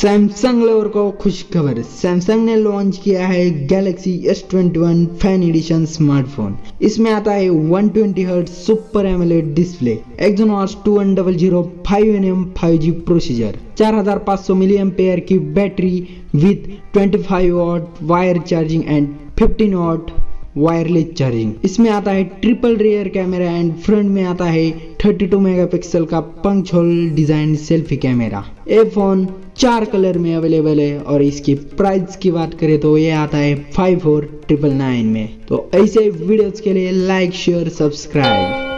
Samsung lover को खुश खबर। सैमसंग ने लॉन्च किया है Galaxy S21 fan addition smartphone इसमें आता है 120 twenty hertz super AMOLED display Exynos 2100 5nm 5G processor 4500 milliampere की battery with 25 watt wire charging and 15 watt wireless charging इसमें आता है triple rear camera and front में आता है 32 मेगापिक्सल का punch hole design selfie camera. ये फ़ोन चार कलर में अवेलेबल है और इसकी प्राइस की बात करें तो ये आता है फाइव फोर ट्रिपल नाइन में। तो ऐसे वीडियोस के लिए लाइक शेयर सब्सक्राइब